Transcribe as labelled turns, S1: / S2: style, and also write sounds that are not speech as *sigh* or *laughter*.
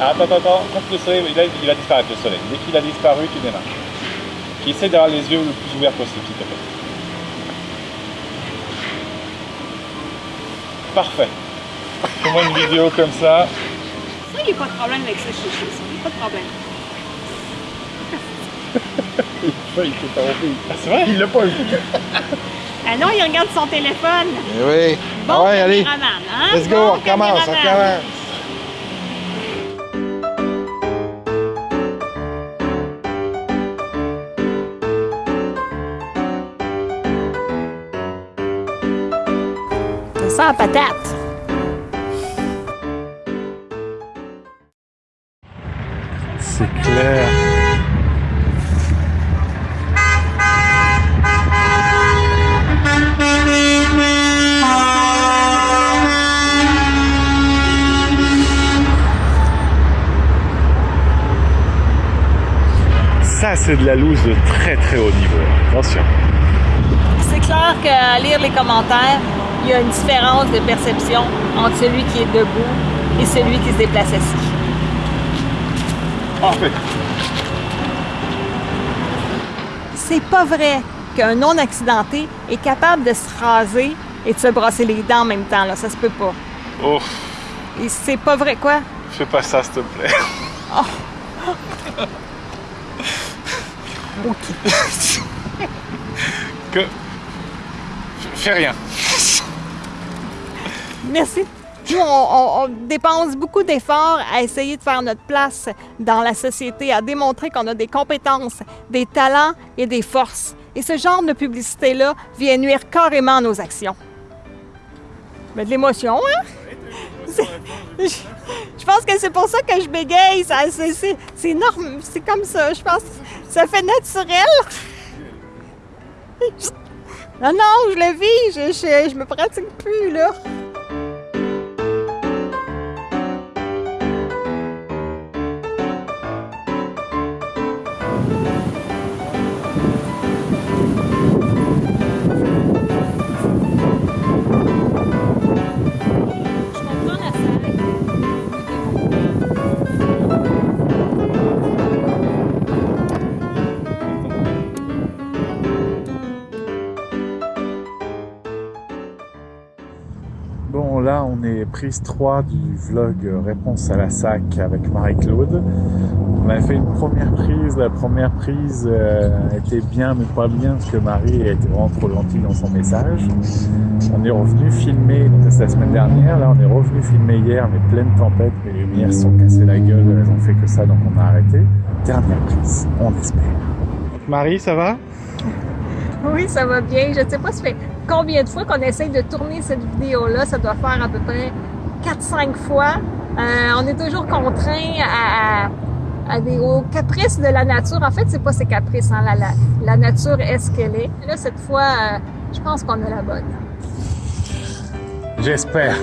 S1: Attends, attends, attends, quand le soleil, il va, il va disparaître le soleil. Dès qu'il a disparu, tu démarres. Essaie d'avoir les yeux le plus ouverts possible, s'il te plaît. Parfait. Fais-moi une vidéo comme ça.
S2: Ça, il n'y a pas de problème avec ça, chez ça. Il n'y a pas de problème. *laughs*
S3: Il s'est trompé.
S1: Ah, c'est vrai?
S3: Il l'a pas vu.
S2: Ah non, il regarde son téléphone.
S3: Eh oui.
S2: Bon
S3: Ah ouais, allez.
S2: hein?
S3: Let's go,
S2: Bon
S3: on recommence, on recommence.
S2: Patate.
S1: C'est clair. Ça, c'est de la loose de très très haut niveau. Attention.
S2: C'est clair qu'à lire les commentaires, il y a une différence de perception entre celui qui est debout et celui qui se déplace assis.
S1: Parfait.
S2: C'est pas vrai qu'un non-accidenté est capable de se raser et de se brosser les dents en même temps. Là. Ça se peut pas.
S1: Oh,
S2: Et c'est pas vrai quoi?
S1: fais pas ça, s'il te plaît. *laughs* que. Fais rien.
S2: Merci. Nous, on, dépense beaucoup d'efforts à essayer de faire notre place dans la société, à démontrer qu'on a des compétences, des talents et des forces. Et ce genre de publicité-là vient nuire carrément à nos actions. Mais de l'émotion, hein? Je, pense que c'est pour ça que je bégaye. C'est, norm- c'est comme ça. Je pense que ça fait naturel. Non, non, je le vis. Je, je, je me pratique plus, là.
S1: Là, on est prise 3 du vlog euh, Réponse à la SAC avec Marie-Claude. On a fait une première prise. La première prise euh, était bien, mais pas bien, parce que Marie été vraiment trop gentille dans son message. On est revenu filmer, donc la semaine dernière. Là, on est revenu filmer hier, mais pleine tempête. Les lumières sont cassées la gueule. Elles ont fait que ça, donc on a arrêté. Dernière prise, on espère. Marie, ça va? *laughs*
S2: Oui, ça va bien. Je ne sais pas, ça combien de fois qu'on essaye de tourner cette vidéo-là? Ça doit faire à peu près 4-5 fois. Euh, on est toujours contraint aux caprices de la nature. En fait, c'est pas ses caprices. Hein. La, la, la nature est ce qu'elle est. Là, cette fois, euh, je pense qu'on a la bonne.
S1: J'espère.